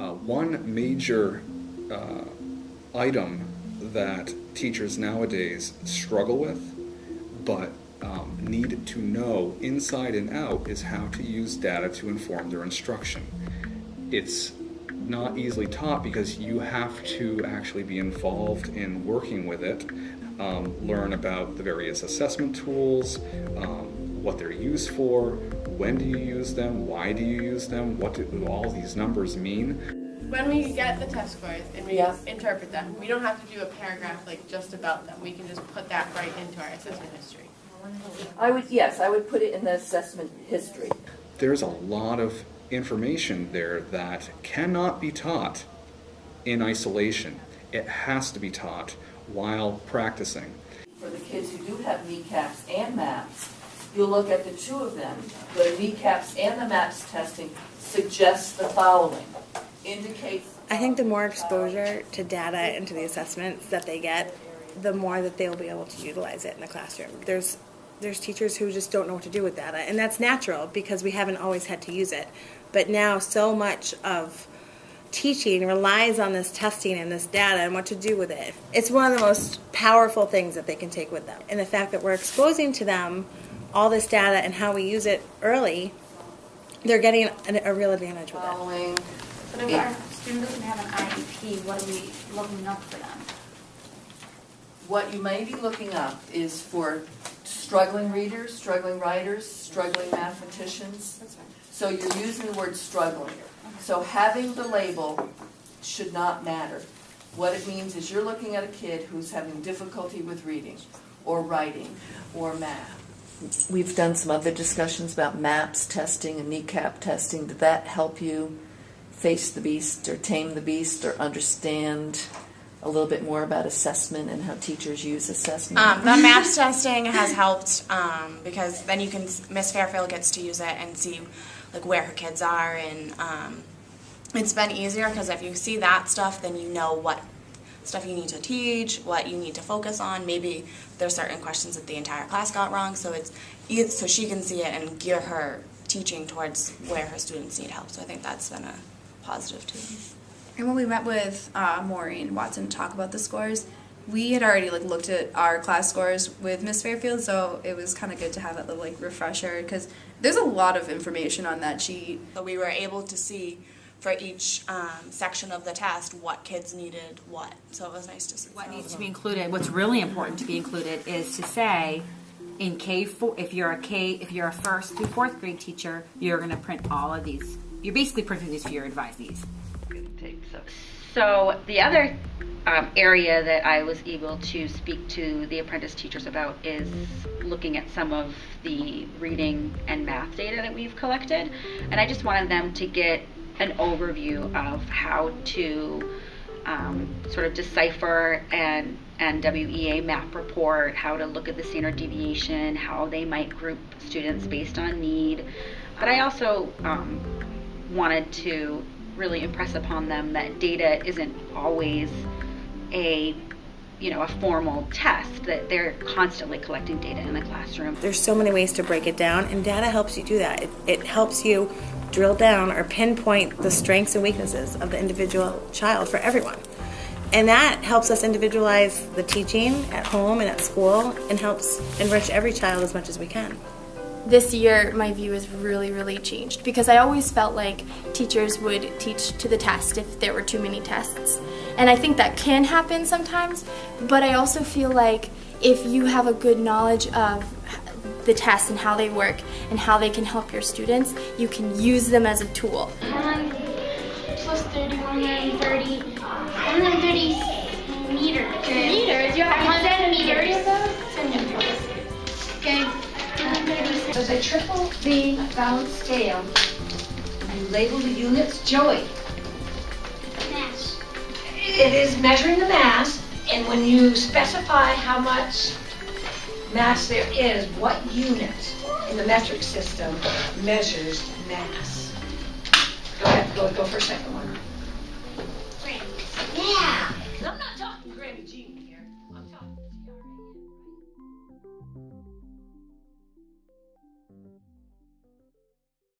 Uh, one major uh, item that teachers nowadays struggle with, but um, need to know inside and out, is how to use data to inform their instruction. It's not easily taught because you have to actually be involved in working with it, um, learn about the various assessment tools, um, what they're used for, when do you use them, why do you use them, what do all these numbers mean. When we get the test scores and we Yeah. interpret them, we don't have to do a paragraph like just about them. We can just put that right into our assessment history. I would, yes, I would put it in the assessment history. There's a lot of information there that cannot be taught in isolation. It has to be taught while practicing. For the kids who do have NECAPs and MAPS, you'll look at the two of them, the NECAPs and the MAPS testing suggests the following. Indicates. I think the more exposure to data and to the assessments that they get, the more that they will be able to utilize it in the classroom. There's there's teachers who just don't know what to do with data, and that's natural because we haven't always had to use it. But now so much of teaching relies on this testing and this data and what to do with it. It's one of the most powerful things that they can take with them. And the fact that we're exposing to them all this data and how we use it early, they're getting a, a real advantage with it. But if our student doesn't have an IEP, what are we looking up for them? What you may be looking up is for struggling readers, struggling writers, struggling mathematicians. That's fine. So you're using the word struggling. So having the label should not matter. What it means is you're looking at a kid who's having difficulty with reading, or writing, or math. We've done some other discussions about MAPS testing and NECAP testing. Did that help you face the beast or tame the beast or understand a little bit more about assessment and how teachers use assessment? Um, the MAPS testing has helped um, because then you can Miss Fairfield gets to use it and see like where her kids are, and um, it's been easier because if you see that stuff, then you know what stuff you need to teach, what you need to focus on. Maybe there's certain questions that the entire class got wrong, so it's so she can see it and gear her teaching towards where her students need help. So I think that's been a positive too. And when we met with uh, Maureen Watson to talk about the scores, we had already like looked at our class scores with Miss Fairfield, so it was kind of good to have that little like refresher because there's a lot of information on that sheet. So we were able to see for each um, section of the test what kids needed what. So it was nice to see. What needs to be included, what's really important to be included is to say, in K four, if you're a K, if you're a first through fourth grade teacher, you're gonna print all of these. You're basically printing these for your advisees. So the other um, area that I was able to speak to the apprentice teachers about is looking at some of the reading and math data that we've collected, and I just wanted them to get an overview of how to um, sort of decipher an NWEA map report, how to look at the standard deviation, how they might group students based on need. But I also um, wanted to really impress upon them that data isn't always a you know a formal test that they're constantly collecting data in the classroom There's so many ways to break it down, and data helps you do that. It, it helps you drill down or pinpoint the strengths and weaknesses of the individual child for everyone. And that helps us individualize the teaching at home and at school and helps enrich every child as much as we can. This year, my view has really, really changed because I always felt like teachers would teach to the test if there were too many tests. And I think that can happen sometimes, but I also feel like if you have a good knowledge of the tests and how they work and how they can help your students, you can use them as a tool. 1 plus 30, 130, 130 meters. Meters? You have centimeters. Centimeters. Okay. 130 So the triple beam balance scale, you label the units, Joey. mass. It is measuring the mass, and when you specify how much mass there is, what unit in the metric system measures mass? Go ahead, go, go for a second one. Yeah.